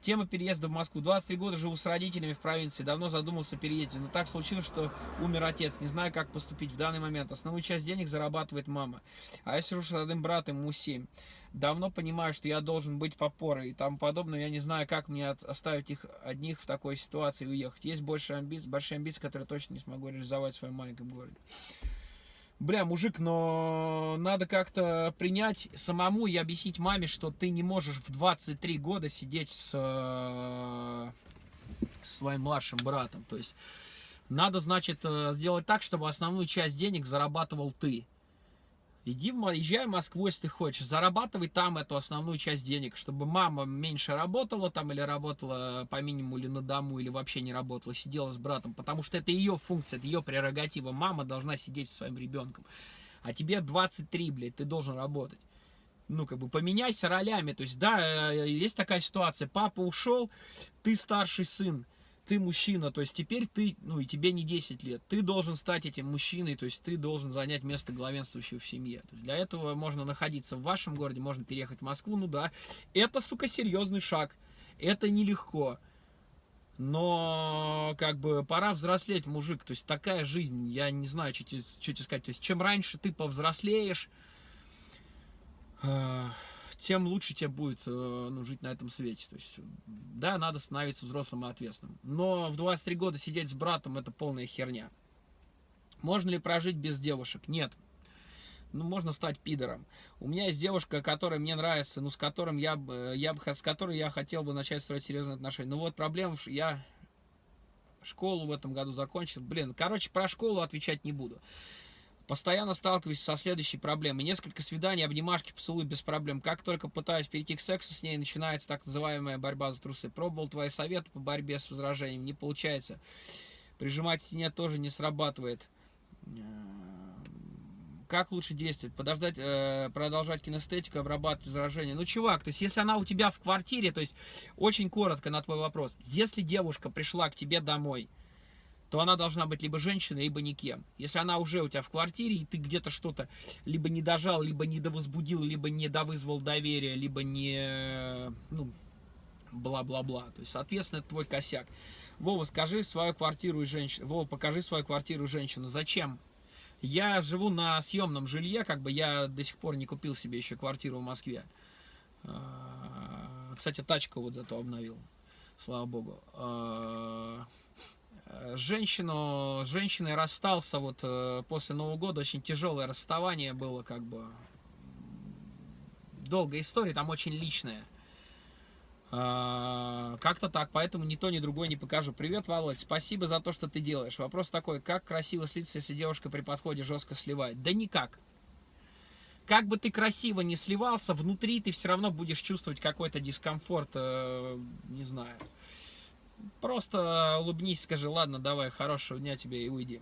S1: Тема переезда в Москву. 23 года живу с родителями в провинции. Давно задумался о переезде. Но так случилось, что умер отец. Не знаю, как поступить в данный момент. Основную часть денег зарабатывает мама. А я сижу с родным братом, ему 7 давно понимаю, что я должен быть попорой и тому подобное. Я не знаю, как мне оставить их одних в такой ситуации и уехать. Есть больше амбиции, большие амбиции, которые точно не смогу реализовать в своем маленьком городе. Бля, мужик, но надо как-то принять самому и объяснить маме, что ты не можешь в 23 года сидеть с, с своим младшим братом. То есть надо, значит, э, сделать так, чтобы основную часть денег зарабатывал ты. Иди в, езжай в Москву, если ты хочешь, зарабатывай там эту основную часть денег, чтобы мама меньше работала там или работала по минимуму или на дому, или вообще не работала, сидела с братом, потому что это ее функция, это ее прерогатива. Мама должна сидеть со своим ребенком. А тебе 23, блядь, ты должен работать. Ну, как бы поменяйся ролями. То есть, да, э, есть такая ситуация, папа ушел, ты старший сын, ты мужчина, то есть теперь ты, ну и тебе не 10 лет, ты должен стать этим мужчиной, то есть ты должен занять место главенствующего в семье. То есть для этого можно находиться в вашем городе, можно переехать в Москву, ну да, это, сука, серьезный шаг, это нелегко. Но, как бы, пора взрослеть, мужик. То есть, такая жизнь, я не знаю, что тебе, сказать. То есть, чем раньше ты повзрослеешь, э тем лучше тебе будет э, ну, жить на этом свете. То есть, да, надо становиться взрослым и ответственным. Но в 23 года сидеть с братом это полная херня. Можно ли прожить без девушек? Нет. Ну, можно стать пидором. У меня есть девушка, которая мне нравится, ну, с которым я, я, с которой я хотел бы начать строить серьезные отношения. Ну, вот проблема, я школу в этом году закончил. Блин, короче, про школу отвечать не буду. Постоянно сталкиваюсь со следующей проблемой. Несколько свиданий, обнимашки, поцелуй без проблем. Как только пытаюсь перейти к сексу с ней, начинается так называемая борьба за трусы. Пробовал твои советы по борьбе с возражением, не получается. Прижимать стене тоже не срабатывает. Как лучше действовать? Подождать, э, продолжать кинестетику, обрабатывать возражения? Ну, чувак, то есть, если она у тебя в квартире, то есть, очень коротко на твой вопрос. Если девушка пришла к тебе домой, то она должна быть либо женщиной, либо никем. Если она уже у тебя в квартире, и ты где-то что-то либо не дожал, либо не довозбудил, либо не довызвал доверие, либо не, ну, бла-бла-бла. То есть, соответственно, это твой косяк. Вова, скажи свою квартиру и женщину. Вова, покажи свою квартиру и женщину. Зачем? Я живу на съемном жилье, как бы я до сих пор не купил себе еще квартиру в Москве. А, кстати, тачку вот зато обновил, слава богу. А, женщину, с женщиной расстался вот э, после Нового года, очень тяжелое расставание было, как бы долгая история, там очень личная. А, как-то так, поэтому ни то, ни другое не покажу. Привет, Володь, спасибо за то, что ты делаешь. Вопрос такой, как красиво слиться, если девушка при подходе жестко сливает? Да никак. Как бы ты красиво не сливался, внутри ты все равно будешь чувствовать какой-то дискомфорт, э, не знаю. Просто улыбнись, скажи, ладно, давай, хорошего дня тебе и уйди.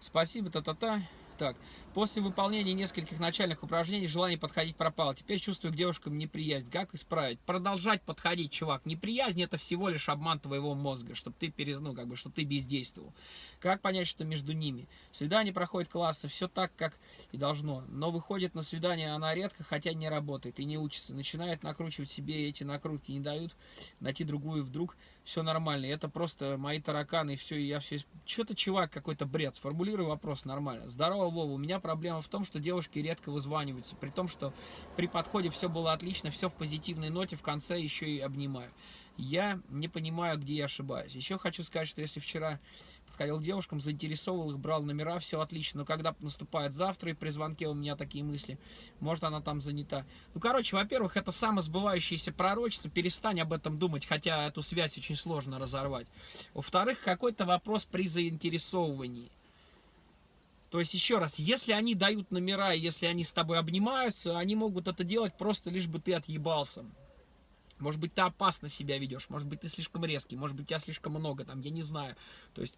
S1: Спасибо, та-та-та. Так, после выполнения нескольких начальных упражнений желание подходить пропало. Теперь чувствую к девушкам неприязнь. Как исправить? Продолжать подходить, чувак. Неприязнь это всего лишь обман твоего мозга, чтобы ты, перез... ну, как бы, чтобы ты бездействовал. Как понять, что между ними? Свидание проходит классно, все так, как и должно. Но выходит на свидание она редко, хотя не работает и не учится. Начинает накручивать себе эти накрутки, не дают найти другую вдруг все нормально. Это просто мои тараканы, и все, и я все... Что-то, чувак, какой-то бред. Сформулирую вопрос нормально. Здорово, Вова. У меня проблема в том, что девушки редко вызваниваются. При том, что при подходе все было отлично, все в позитивной ноте, в конце еще и обнимаю. Я не понимаю, где я ошибаюсь. Еще хочу сказать, что если вчера подходил к девушкам, заинтересовал их, брал номера, все отлично. Но когда наступает завтра, и при звонке у меня такие мысли, может она там занята. Ну, короче, во-первых, это самосбывающееся пророчество, перестань об этом думать, хотя эту связь очень сложно разорвать. Во-вторых, какой-то вопрос при заинтересовывании. То есть, еще раз, если они дают номера, если они с тобой обнимаются, они могут это делать просто лишь бы ты отъебался. Может быть, ты опасно себя ведешь, может быть, ты слишком резкий, может быть, тебя слишком много, там, я не знаю. То есть,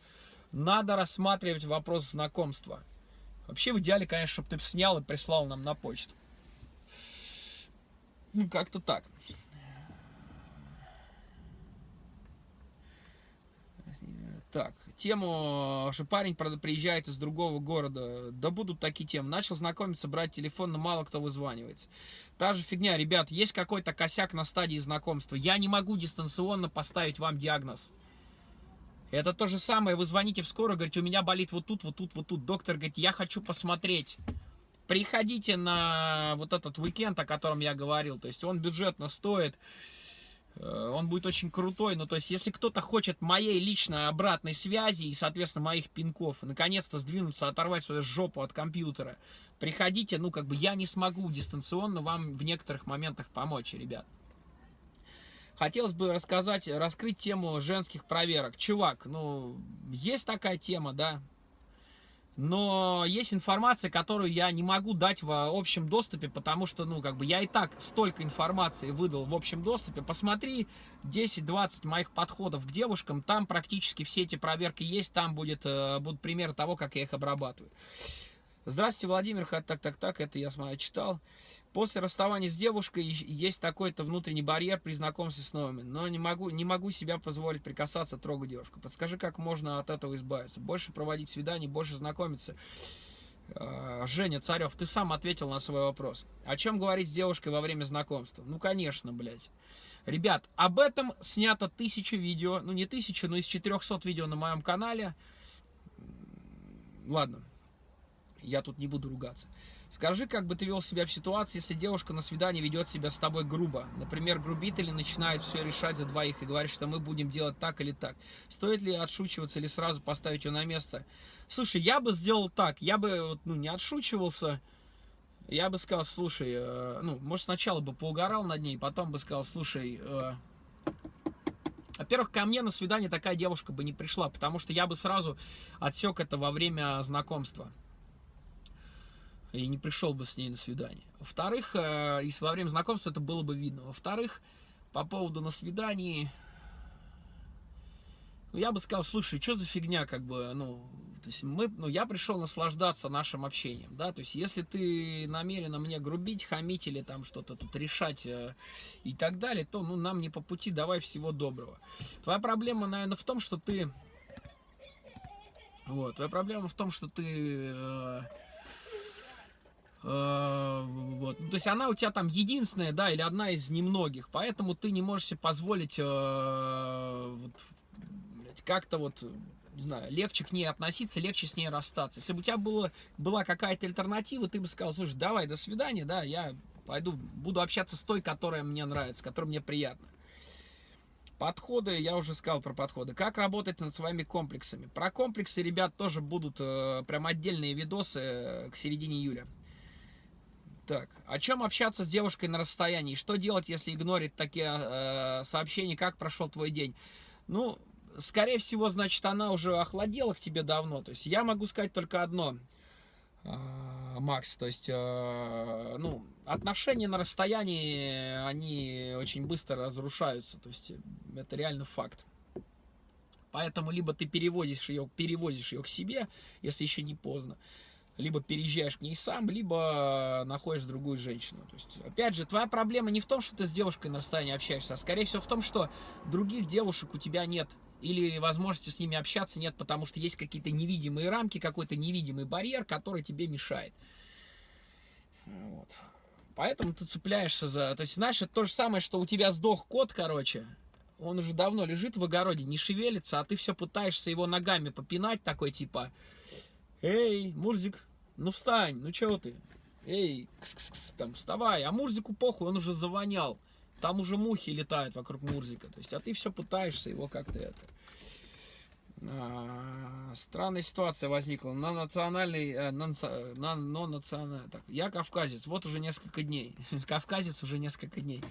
S1: надо рассматривать вопрос знакомства. Вообще, в идеале, конечно, чтобы ты снял и прислал нам на почту. Ну, как-то так. Так, тему, что парень приезжает из другого города, да будут такие темы. Начал знакомиться, брать телефон, но мало кто вызванивается. Та же фигня, ребят, есть какой-то косяк на стадии знакомства. Я не могу дистанционно поставить вам диагноз. Это то же самое, вы звоните в скорую, говорите, у меня болит вот тут, вот тут, вот тут. Доктор говорит, я хочу посмотреть. Приходите на вот этот уикенд, о котором я говорил. То есть он бюджетно стоит Э, он будет очень крутой. Ну, то есть, если кто-то хочет моей личной обратной связи и, соответственно, моих пинков, наконец-то сдвинуться, оторвать свою жопу от компьютера, приходите, ну, как бы я не смогу дистанционно вам в некоторых моментах помочь, ребят. Хотелось бы рассказать, раскрыть тему женских проверок. Чувак, ну, есть такая тема, да, но есть информация, которую я не могу дать в общем доступе, потому что, ну, как бы я и так столько информации выдал в общем доступе. Посмотри 10-20 моих подходов к девушкам, там практически все эти проверки есть, там будет, э, будут примеры того, как я их обрабатываю. Здравствуйте, Владимир, так, так, так, это я смотрю, читал. После расставания с девушкой есть такой-то внутренний барьер при знакомстве с новыми, но не могу, не могу себя позволить прикасаться, трогать девушку. Подскажи, как можно от этого избавиться? Больше проводить свиданий, больше знакомиться. А, Женя Царев, ты сам ответил на свой вопрос. О чем говорить с девушкой во время знакомства? Ну, конечно, блядь. Ребят, об этом снято тысячу видео, ну не тысячу, но из 400 видео на моем канале. Ладно, я тут не буду ругаться. Скажи, как бы ты вел себя в ситуации, если девушка на свидании ведет себя с тобой грубо. Например, грубит или начинает все решать за двоих и говорит, что мы будем делать так или так. Стоит ли отшучиваться или сразу поставить ее на место? Слушай, я бы сделал так. Я бы ну, не отшучивался. Я бы сказал, слушай, э, ну, может, сначала бы поугорал над ней, потом бы сказал, слушай, э, во-первых, ко мне на свидание такая девушка бы не пришла, потому что я бы сразу отсек это во время знакомства и не пришел бы с ней на свидание. Во-вторых, э, и во время знакомства это было бы видно. Во-вторых, по поводу на свидании, ну, я бы сказал, слушай, что за фигня, как бы, ну, то есть мы, ну, я пришел наслаждаться нашим общением, да, то есть если ты намерена мне грубить, хамить или там что-то тут решать э, и так далее, то, ну, нам не по пути, давай всего доброго. Твоя проблема, наверное, в том, что ты, вот, твоя проблема в том, что ты... Э, вот. Ну, то есть она у тебя там единственная, да, или одна из немногих, поэтому ты не можешь себе позволить э, вот, как-то вот, не знаю, легче к ней относиться, легче с ней расстаться. Если бы у тебя было, была какая-то альтернатива, ты бы сказал, слушай, давай, до свидания, да, я пойду, буду общаться с той, которая мне нравится, которая мне приятна. Подходы, я уже сказал про подходы. Как работать над своими комплексами? Про комплексы, ребят, тоже будут э, прям отдельные видосы э, к середине июля. Так, о чем общаться с девушкой на расстоянии? Что делать, если игнорить такие э, сообщения, как прошел твой день? Ну, скорее всего, значит, она уже охладела к тебе давно. То есть я могу сказать только одно, э, Макс. То есть, э, ну, отношения на расстоянии, они очень быстро разрушаются. То есть это реально факт. Поэтому либо ты перевозишь ее, перевозишь ее к себе, если еще не поздно, либо переезжаешь к ней сам, либо находишь другую женщину. То есть, опять же, твоя проблема не в том, что ты с девушкой на расстоянии общаешься, а скорее всего в том, что других девушек у тебя нет. Или возможности с ними общаться нет, потому что есть какие-то невидимые рамки, какой-то невидимый барьер, который тебе мешает. Вот. Поэтому ты цепляешься за... То есть, знаешь, это то же самое, что у тебя сдох кот, короче. Он уже давно лежит в огороде, не шевелится, а ты все пытаешься его ногами попинать, такой типа... Эй, Мурзик, ну встань, ну чего ты? Эй, кс -кс -кс, там вставай. А Мурзику похуй, он уже завонял. Там уже мухи летают вокруг Мурзика. То есть, а ты все пытаешься его как-то это. А, странная ситуация возникла. На национальный, э, на, на, на национальный, так, я кавказец, вот уже несколько дней. Кавказец уже несколько дней.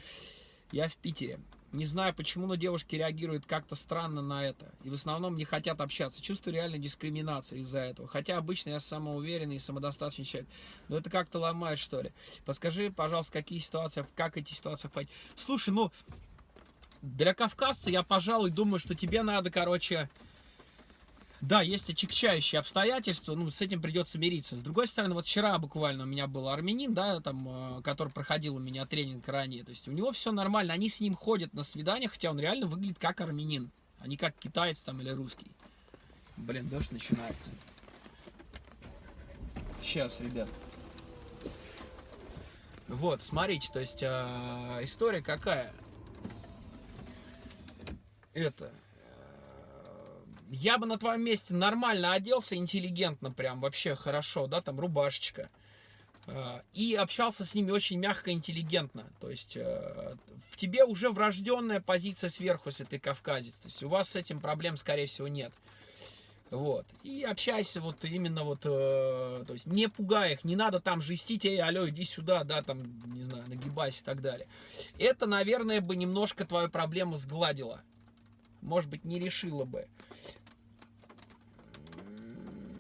S1: Я в Питере. Не знаю почему, но девушки реагируют как-то странно на это. И в основном не хотят общаться. Чувствую реально дискриминацию из-за этого. Хотя обычно я самоуверенный и самодостаточный человек. Но это как-то ломает, что ли. Подскажи, пожалуйста, какие ситуации, как эти ситуации понять. Слушай, ну, для кавказца я, пожалуй, думаю, что тебе надо, короче, да, есть отягчающие обстоятельства, ну, с этим придется мириться. С другой стороны, вот вчера буквально у меня был армянин, да, там, э, который проходил у меня тренинг ранее, то есть у него все нормально, они с ним ходят на свидания, хотя он реально выглядит как армянин, а не как китаец там или русский. Блин, дождь начинается. Сейчас, ребят. Вот, смотрите, то есть э, история какая? Это, я бы на твоем месте нормально оделся, интеллигентно прям, вообще хорошо, да, там рубашечка. Э, и общался с ними очень мягко, интеллигентно. То есть э, в тебе уже врожденная позиция сверху, если ты кавказец. То есть у вас с этим проблем, скорее всего, нет. Вот. И общайся вот именно вот, э, то есть не пугай их, не надо там жестить, эй, алло, иди сюда, да, там, не знаю, нагибайся и так далее. Это, наверное, бы немножко твою проблему сгладило. Может быть, не решило бы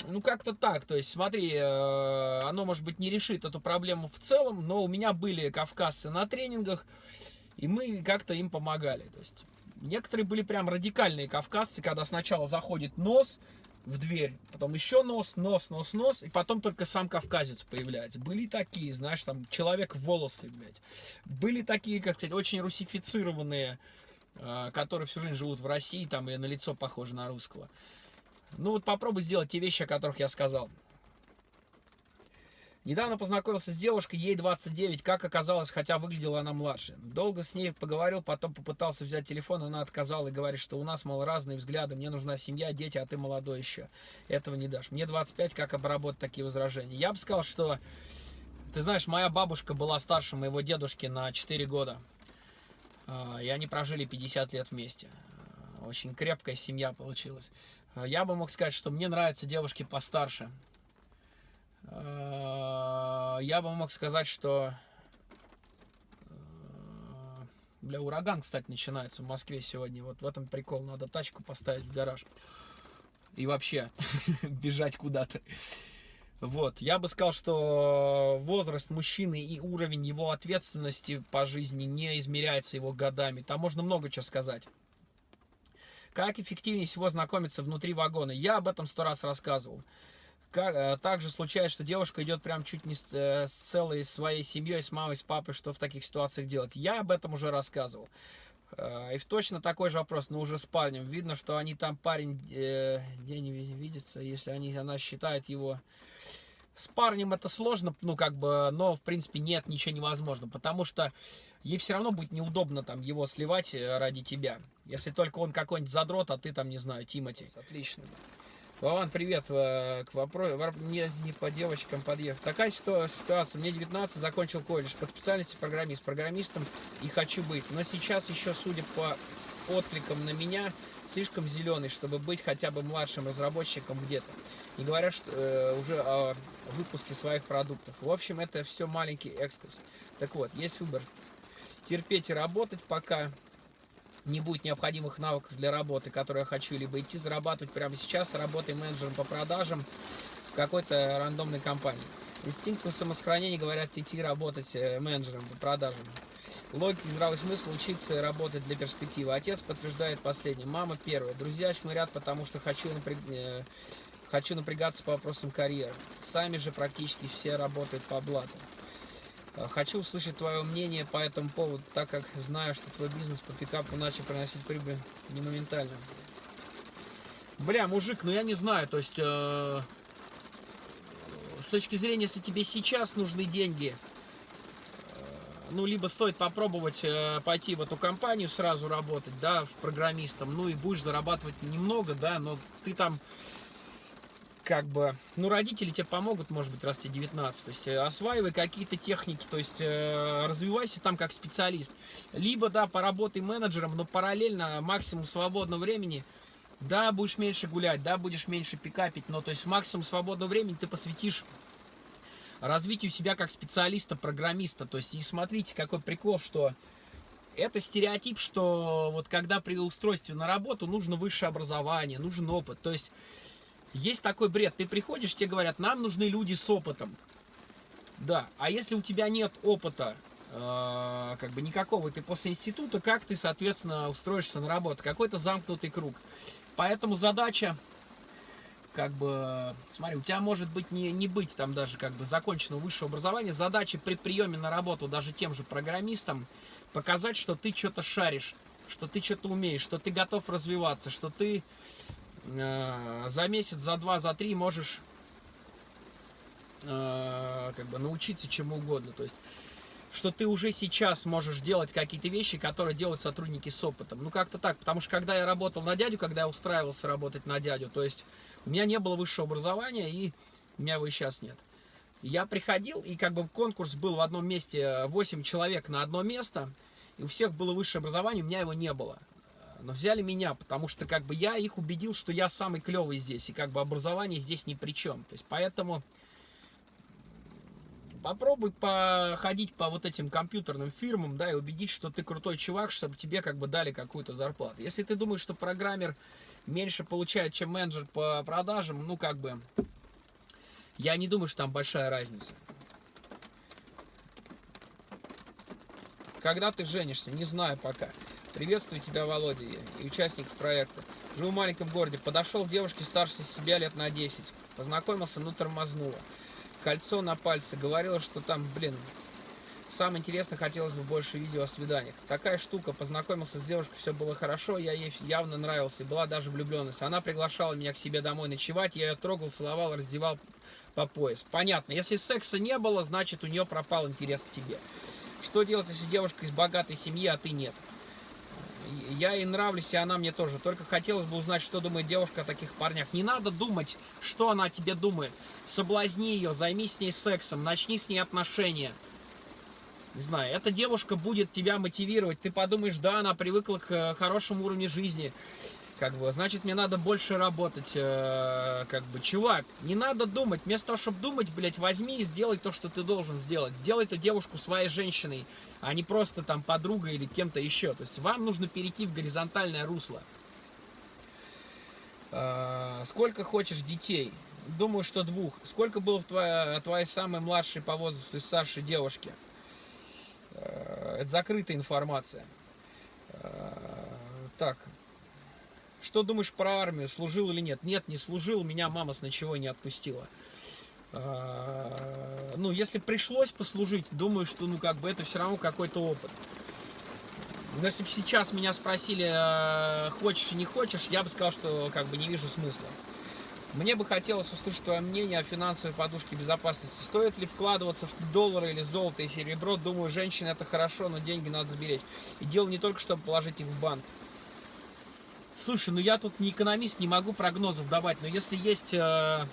S1: ну как-то так, то есть смотри, э, оно может быть не решит эту проблему в целом, но у меня были кавказцы на тренингах, и мы как-то им помогали, то есть некоторые были прям радикальные кавказцы, когда сначала заходит нос в дверь, потом еще нос, нос, нос, нос, и потом только сам кавказец появляется. Были такие, знаешь, там человек волосы, блядь. Были такие, как сказать, очень русифицированные, которые всю жизнь живут в России, там и на лицо похожи на русского. Ну вот попробуй сделать те вещи, о которых я сказал. Недавно познакомился с девушкой, ей 29, как оказалось, хотя выглядела она младше. Долго с ней поговорил, потом попытался взять телефон, она отказала и говорит, что у нас, мол, разные взгляды, мне нужна семья, дети, а ты молодой еще. Этого не дашь. Мне 25, как обработать такие возражения? Я бы сказал, что Ты знаешь, моя бабушка была старше моего дедушки на 4 года. А, и они прожили 50 лет вместе. Очень крепкая семья получилась. Я бы мог сказать, что мне нравятся девушки постарше. Я бы мог сказать, что Бля, ураган, кстати, начинается в Москве сегодня. Вот в этом прикол. Надо тачку поставить в гараж. И вообще бежать куда-то. Вот, я бы сказал, что возраст мужчины и уровень его ответственности по жизни не измеряется его годами. Там можно много чего сказать. Как эффективнее всего знакомиться внутри вагона? Я об этом сто раз рассказывал. Как, э, также случается, что девушка идет прям чуть не с, э, с целой своей семьей, с мамой, с папой, что в таких ситуациях делать. Я об этом уже рассказывал. Э, и точно такой же вопрос, но уже с парнем. Видно, что они там парень э, не видится, если они, она считает его... С парнем это сложно, ну как бы, но в принципе нет, ничего невозможно, потому что ей все равно будет неудобно там его сливать ради тебя. Если только он какой-нибудь задрот, а ты там, не знаю, Тимати. Отлично. Вован, привет. Э, к вопросу, не, не по девочкам подъехал. Такая ситуация. Мне 19, закончил колледж по специальности программист. Программистом и хочу быть. Но сейчас еще, судя по откликам на меня, слишком зеленый, чтобы быть хотя бы младшим разработчиком где-то. Не говоря что, э, уже о выпуске своих продуктов. В общем, это все маленький экскурс. Так вот, есть выбор. Терпеть и работать пока не будет необходимых навыков для работы, которые я хочу, либо идти зарабатывать прямо сейчас, работая менеджером по продажам в какой-то рандомной компании. Инстинктом самосохранения говорят идти работать э, менеджером по продажам. Логика и здравый смысл учиться работать для перспективы. Отец подтверждает последнее. Мама первая. Друзья шмырят, потому что хочу, напряг... Э, хочу напрягаться по вопросам карьеры. Сами же практически все работают по блату. Э, хочу услышать твое мнение по этому поводу, так как знаю, что твой бизнес по пикапу начал приносить прибыль не моментально. Бля, мужик, ну я не знаю, то есть э, с точки зрения, если тебе сейчас нужны деньги, э, ну либо стоит попробовать э, пойти в эту компанию сразу работать, да, в программистом, ну и будешь зарабатывать немного, да, но ты там как бы, ну, родители тебе помогут, может быть, раз тебе 19, то есть э, осваивай какие-то техники, то есть э, развивайся там как специалист. Либо, да, поработай менеджером, но параллельно максимум свободного времени, да, будешь меньше гулять, да, будешь меньше пикапить, но, то есть максимум свободного времени ты посвятишь развитию себя как специалиста, программиста, то есть и смотрите, какой прикол, что это стереотип, что вот когда при устройстве на работу нужно высшее образование, нужен опыт, то есть есть такой бред. Ты приходишь, тебе говорят, нам нужны люди с опытом. Да, а если у тебя нет опыта, э, как бы никакого, ты после института, как ты, соответственно, устроишься на работу? Какой-то замкнутый круг. Поэтому задача, как бы, смотри, у тебя может быть не, не быть там даже как бы законченного высшего образования. Задача при приеме на работу даже тем же программистам показать, что ты что-то шаришь, что ты что-то умеешь, что ты готов развиваться, что ты за месяц, за два, за три можешь э, как бы научиться чему угодно. То есть, что ты уже сейчас можешь делать какие-то вещи, которые делают сотрудники с опытом. Ну, как-то так. Потому что, когда я работал на дядю, когда я устраивался работать на дядю, то есть, у меня не было высшего образования, и у меня его и сейчас нет. Я приходил, и как бы конкурс был в одном месте, 8 человек на одно место, и у всех было высшее образование, у меня его не было но взяли меня, потому что как бы я их убедил, что я самый клевый здесь, и как бы образование здесь ни при чем. То есть поэтому попробуй походить по вот этим компьютерным фирмам, да, и убедить, что ты крутой чувак, чтобы тебе как бы дали какую-то зарплату. Если ты думаешь, что программер меньше получает, чем менеджер по продажам, ну как бы, я не думаю, что там большая разница. Когда ты женишься, не знаю пока. Приветствую тебя, Володя, и участников проекта. Живу в маленьком городе. Подошел к девушке старше себя лет на 10. Познакомился, ну тормознуло. Кольцо на пальце. Говорила, что там, блин, самое интересное, хотелось бы больше видео о свиданиях. Такая штука. Познакомился с девушкой, все было хорошо, я ей явно нравился. Была даже влюбленность. Она приглашала меня к себе домой ночевать. Я ее трогал, целовал, раздевал по пояс. Понятно. Если секса не было, значит у нее пропал интерес к тебе. Что делать, если девушка из богатой семьи, а ты нет? Я ей нравлюсь, и она мне тоже. Только хотелось бы узнать, что думает девушка о таких парнях. Не надо думать, что она о тебе думает. Соблазни ее, займись с ней сексом, начни с ней отношения. Не знаю, эта девушка будет тебя мотивировать. Ты подумаешь, да, она привыкла к э, хорошему уровню жизни как бы, значит, мне надо больше работать, э, как бы, чувак, не надо думать, вместо того, чтобы думать, блядь, возьми и сделай то, что ты должен сделать, сделай эту девушку своей женщиной, а не просто там подругой или кем-то еще, то есть вам нужно перейти в горизонтальное русло. Э, сколько хочешь детей? Думаю, что двух. Сколько было в твоей, твоей самой младшей по возрасту и старшей девушке? Э, это закрытая информация. Э, так, что думаешь про армию? Служил или нет? Нет, не служил, меня мама с ничего не отпустила. А, ну, если пришлось послужить, думаю, что, ну, как бы это все равно какой-то опыт. Но если бы сейчас меня спросили, а, хочешь и не хочешь, я бы сказал, что как бы не вижу смысла. Мне бы хотелось услышать твое мнение о финансовой подушке безопасности. Стоит ли вкладываться в доллары или золото и серебро? Думаю, женщины это хорошо, но деньги надо сберечь. И дело не только, чтобы положить их в банк. Слушай, ну я тут не экономист, не могу прогнозов давать, но если есть, э,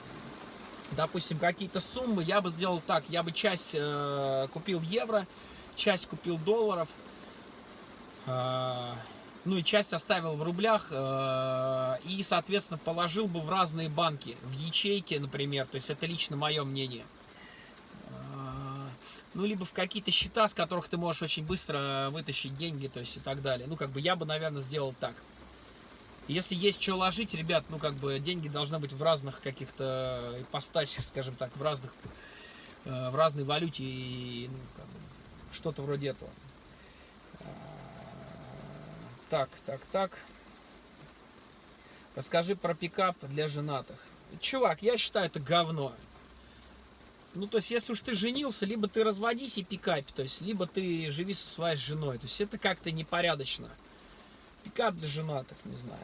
S1: допустим, какие-то суммы, я бы сделал так, я бы часть э, купил евро, часть купил долларов, э, ну и часть оставил в рублях и, соответственно, положил бы в разные банки, в ячейки, например, то есть это лично мое мнение. Ну, либо в какие-то счета, с которых ты можешь очень быстро вытащить деньги, то есть и так далее. Ну, как бы я бы, наверное, сделал так. Если есть что ложить, ребят, ну как бы деньги должны быть в разных каких-то ипостасях, скажем так, в разных, э, в разной валюте и ну, как бы, что-то вроде этого. А, так, так, так. Расскажи про пикап для женатых. Чувак, я считаю это говно. Ну, то есть, если уж ты женился, либо ты разводись и пикапи, то есть, либо ты живи со своей женой. То есть, это как-то непорядочно. Пикап для женатых, не знаю.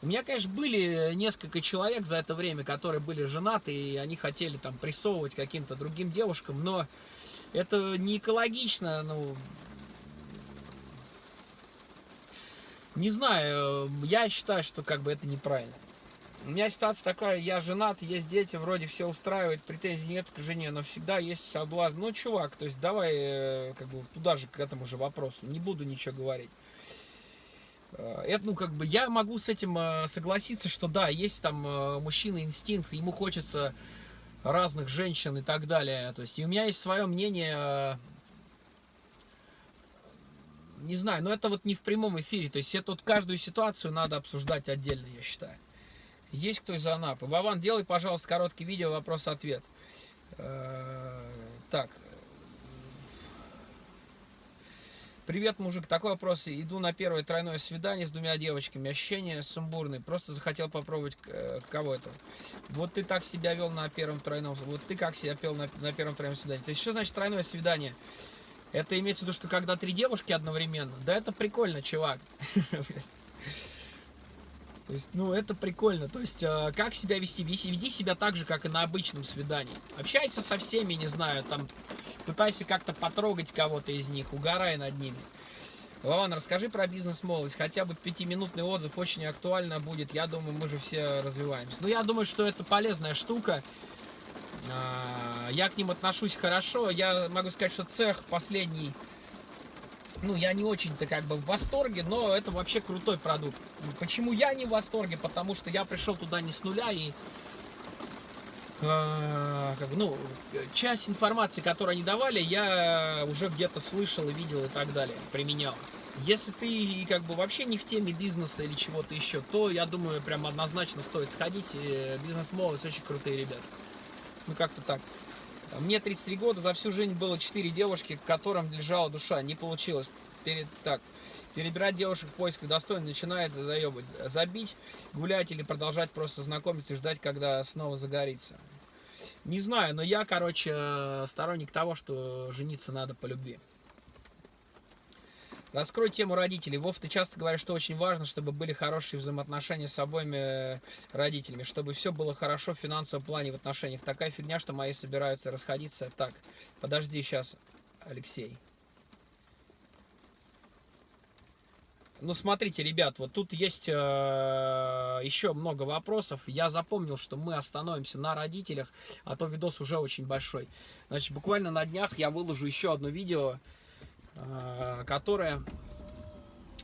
S1: У меня, конечно, были несколько человек за это время, которые были женаты, и они хотели там прессовывать каким-то другим девушкам, но это не экологично, ну... Не знаю, я считаю, что как бы это неправильно. У меня ситуация такая, я женат, есть дети, вроде все устраивает, претензий нет к жене, но всегда есть соблазн. Ну, чувак, то есть давай э, как бы туда же, к этому же вопросу, не буду ничего говорить. Э, это, ну, как бы, я могу с этим э, согласиться, что да, есть там э, мужчина инстинкт, ему хочется разных женщин и так далее. То есть, и у меня есть свое мнение, не знаю, но это вот не в прямом эфире. То есть, это вот каждую ситуацию надо обсуждать отдельно, я считаю. Есть кто из Анапы? Вован, делай, пожалуйста, короткий видео, вопрос-ответ. Так, Привет, мужик. Такой вопрос. Иду на первое тройное свидание с двумя девочками. Ощущения сумбурные. Просто захотел попробовать э, кого это. Вот ты так себя вел на первом тройном. Вот ты как себя пел на, на первом тройном свидании. То есть, что значит тройное свидание? Это имеется в виду, что когда три девушки одновременно. Да это прикольно, чувак. То есть, ну, это прикольно. То есть, э, как себя вести? Веди, веди себя так же, как и на обычном свидании. Общайся со всеми, не знаю, там, пытайся как-то потрогать кого-то из них, угорай над ними. Вован, расскажи про бизнес-молодость. Хотя бы пятиминутный отзыв очень актуально будет. Я думаю, мы же все развиваемся. Ну, я думаю, что это полезная штука. А, я к ним отношусь хорошо. Я могу сказать, что цех последний ну, я не очень-то как бы в восторге, но это вообще крутой продукт. Почему я не в восторге? Потому что я пришел туда не с нуля и э, как ну, часть информации, которую они давали, я уже где-то слышал и видел и так далее, применял. Если ты как бы вообще не в теме бизнеса или чего-то еще, то я думаю, прям однозначно стоит сходить. Бизнес-молодость очень крутые ребята. Ну, как-то так. Мне 33 года, за всю жизнь было 4 девушки, которым лежала душа. Не получилось. Перед, так, перебирать девушек в поисках достойно начинает заебать. Забить, гулять или продолжать просто знакомиться и ждать, когда снова загорится. Не знаю, но я, короче, сторонник того, что жениться надо по любви. Раскрой тему родителей. Вов, ты часто говоришь, что очень важно, чтобы были хорошие взаимоотношения с обоими э, родителями, чтобы все было хорошо в финансовом плане в отношениях. Такая фигня, что мои собираются расходиться. Так, подожди сейчас, Алексей. ну, смотрите, ребят, вот тут есть э, еще много вопросов. Я запомнил, что мы остановимся на родителях, а то видос уже очень большой. Значит, буквально на днях я выложу еще одно видео, которое,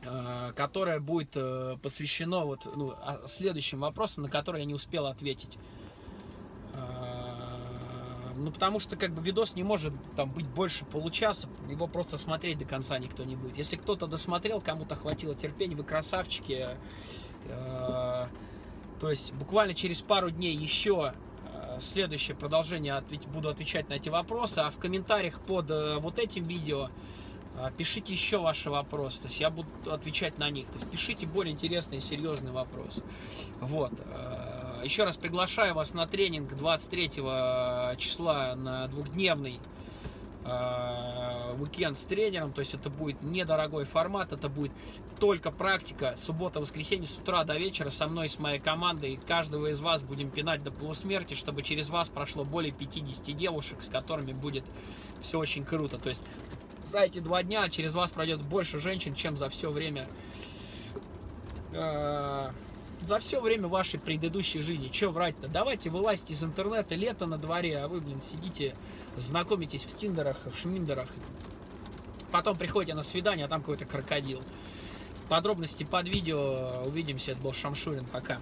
S1: э, которое будет э, посвящено вот, ну, а, следующим вопросам, на которые я не успел ответить. Ну, потому что, как бы, видос не может там быть больше получаса, его просто смотреть до конца никто не будет. Если кто-то досмотрел, кому-то хватило терпения, вы красавчики. Э, то есть, буквально через пару дней еще э, следующее продолжение буду отвечать на эти вопросы, а в комментариях под э, вот этим видео пишите еще ваши вопросы, то есть я буду отвечать на них. То есть пишите более интересные, серьезные вопросы. Вот. Еще раз приглашаю вас на тренинг 23 числа на двухдневный э, уикенд с тренером, то есть это будет недорогой формат, это будет только практика, суббота-воскресенье с утра до вечера со мной, с моей командой, каждого из вас будем пинать до полусмерти, чтобы через вас прошло более 50 девушек, с которыми будет все очень круто, то есть за эти два дня через вас пройдет больше женщин, чем за все время э, за все время вашей предыдущей жизни. Че врать-то? Давайте вылазьте из интернета, лето на дворе, а вы, блин, сидите, знакомитесь в тиндерах, в шминдерах. Потом приходите на свидание, а там какой-то крокодил. Подробности под видео. Увидимся. Это был Шамшурин. Пока.